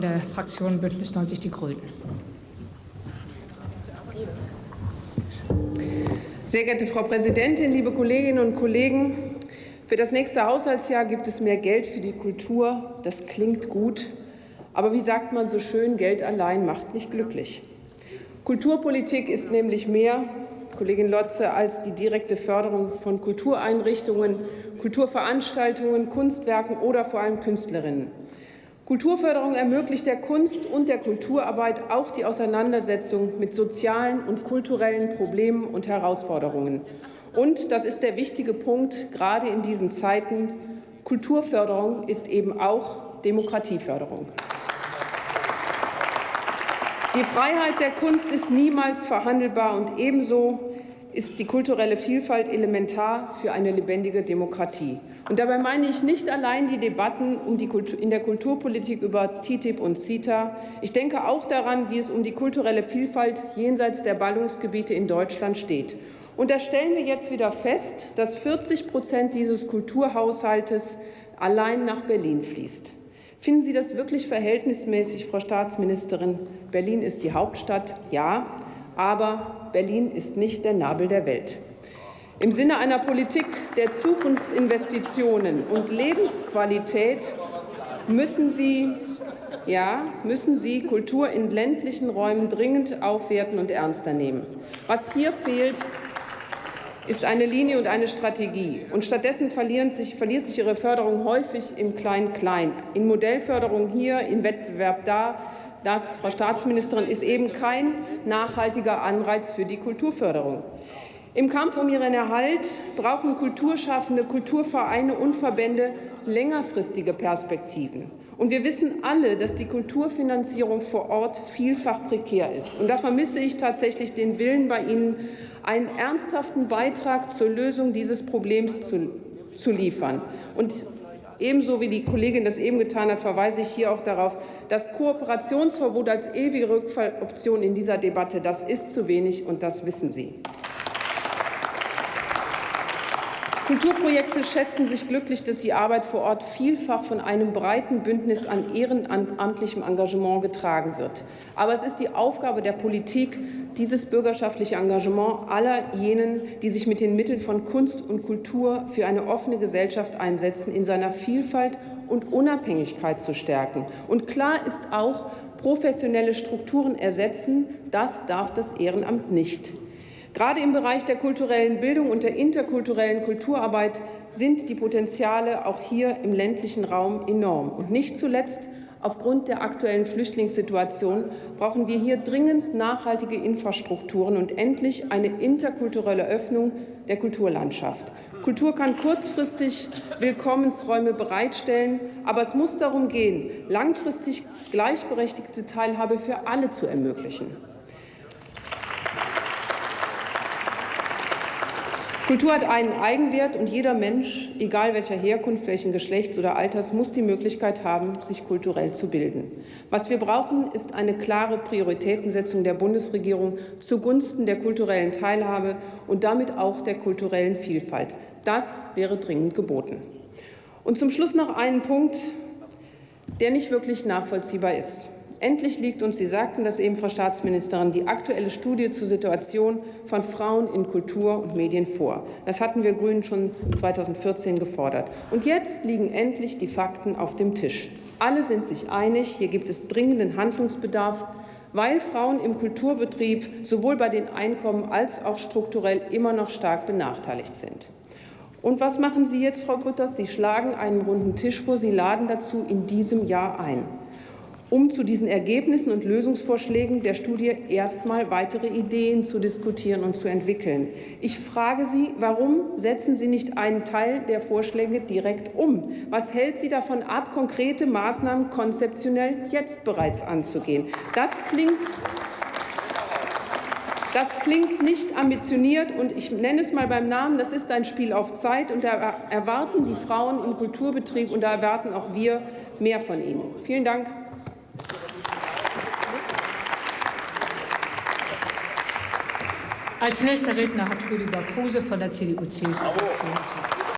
der Fraktion Bündnis 90 Die Grünen. Sehr geehrte Frau Präsidentin, liebe Kolleginnen und Kollegen! Für das nächste Haushaltsjahr gibt es mehr Geld für die Kultur. Das klingt gut. Aber wie sagt man so schön, Geld allein macht nicht glücklich. Kulturpolitik ist nämlich mehr, Kollegin Lotze, als die direkte Förderung von Kultureinrichtungen, Kulturveranstaltungen, Kunstwerken oder vor allem Künstlerinnen. Kulturförderung ermöglicht der Kunst und der Kulturarbeit auch die Auseinandersetzung mit sozialen und kulturellen Problemen und Herausforderungen. Und, das ist der wichtige Punkt, gerade in diesen Zeiten, Kulturförderung ist eben auch Demokratieförderung. Die Freiheit der Kunst ist niemals verhandelbar und ebenso ist die kulturelle Vielfalt elementar für eine lebendige Demokratie. Und dabei meine ich nicht allein die Debatten um die Kultur, in der Kulturpolitik über TTIP und CETA. Ich denke auch daran, wie es um die kulturelle Vielfalt jenseits der Ballungsgebiete in Deutschland steht. Und da stellen wir jetzt wieder fest, dass 40 Prozent dieses Kulturhaushaltes allein nach Berlin fließt. Finden Sie das wirklich verhältnismäßig, Frau Staatsministerin? Berlin ist die Hauptstadt, ja, aber Berlin ist nicht der Nabel der Welt. Im Sinne einer Politik der Zukunftsinvestitionen und Lebensqualität müssen Sie, ja, müssen Sie Kultur in ländlichen Räumen dringend aufwerten und ernster nehmen. Was hier fehlt, ist eine Linie und eine Strategie. Und stattdessen sich, verliert sich ihre Förderung häufig im Klein-Klein. In Modellförderung hier, im Wettbewerb da, das, Frau Staatsministerin, ist eben kein nachhaltiger Anreiz für die Kulturförderung. Im Kampf um ihren Erhalt brauchen Kulturschaffende, Kulturvereine und Verbände längerfristige Perspektiven. Und wir wissen alle, dass die Kulturfinanzierung vor Ort vielfach prekär ist. Und da vermisse ich tatsächlich den Willen bei Ihnen, einen ernsthaften Beitrag zur Lösung dieses Problems zu, zu liefern. Und Ebenso wie die Kollegin das eben getan hat, verweise ich hier auch darauf, das Kooperationsverbot als ewige Rückfalloption in dieser Debatte, das ist zu wenig, und das wissen Sie. Kulturprojekte schätzen sich glücklich, dass die Arbeit vor Ort vielfach von einem breiten Bündnis an ehrenamtlichem Engagement getragen wird. Aber es ist die Aufgabe der Politik, dieses bürgerschaftliche Engagement aller jenen, die sich mit den Mitteln von Kunst und Kultur für eine offene Gesellschaft einsetzen, in seiner Vielfalt und Unabhängigkeit zu stärken. Und klar ist auch, professionelle Strukturen ersetzen, das darf das Ehrenamt nicht. Gerade im Bereich der kulturellen Bildung und der interkulturellen Kulturarbeit sind die Potenziale auch hier im ländlichen Raum enorm. Und nicht zuletzt aufgrund der aktuellen Flüchtlingssituation brauchen wir hier dringend nachhaltige Infrastrukturen und endlich eine interkulturelle Öffnung der Kulturlandschaft. Kultur kann kurzfristig Willkommensräume bereitstellen, aber es muss darum gehen, langfristig gleichberechtigte Teilhabe für alle zu ermöglichen. Kultur hat einen Eigenwert und jeder Mensch, egal welcher Herkunft, welchen Geschlechts oder Alters, muss die Möglichkeit haben, sich kulturell zu bilden. Was wir brauchen, ist eine klare Prioritätensetzung der Bundesregierung zugunsten der kulturellen Teilhabe und damit auch der kulturellen Vielfalt. Das wäre dringend geboten. Und zum Schluss noch einen Punkt, der nicht wirklich nachvollziehbar ist. Endlich liegt uns, Sie sagten das eben, Frau Staatsministerin, die aktuelle Studie zur Situation von Frauen in Kultur und Medien vor. Das hatten wir Grünen schon 2014 gefordert. Und jetzt liegen endlich die Fakten auf dem Tisch. Alle sind sich einig, hier gibt es dringenden Handlungsbedarf, weil Frauen im Kulturbetrieb sowohl bei den Einkommen als auch strukturell immer noch stark benachteiligt sind. Und was machen Sie jetzt, Frau Grütters? Sie schlagen einen runden Tisch vor. Sie laden dazu in diesem Jahr ein um zu diesen Ergebnissen und Lösungsvorschlägen der Studie erstmal weitere Ideen zu diskutieren und zu entwickeln. Ich frage Sie, warum setzen Sie nicht einen Teil der Vorschläge direkt um? Was hält Sie davon ab, konkrete Maßnahmen konzeptionell jetzt bereits anzugehen? Das klingt das klingt nicht ambitioniert, und ich nenne es mal beim Namen, das ist ein Spiel auf Zeit, und da erwarten die Frauen im Kulturbetrieb, und da erwarten auch wir mehr von ihnen. Vielen Dank. Als nächster Redner hat Rüdiger Kruse von der CDU-CSU.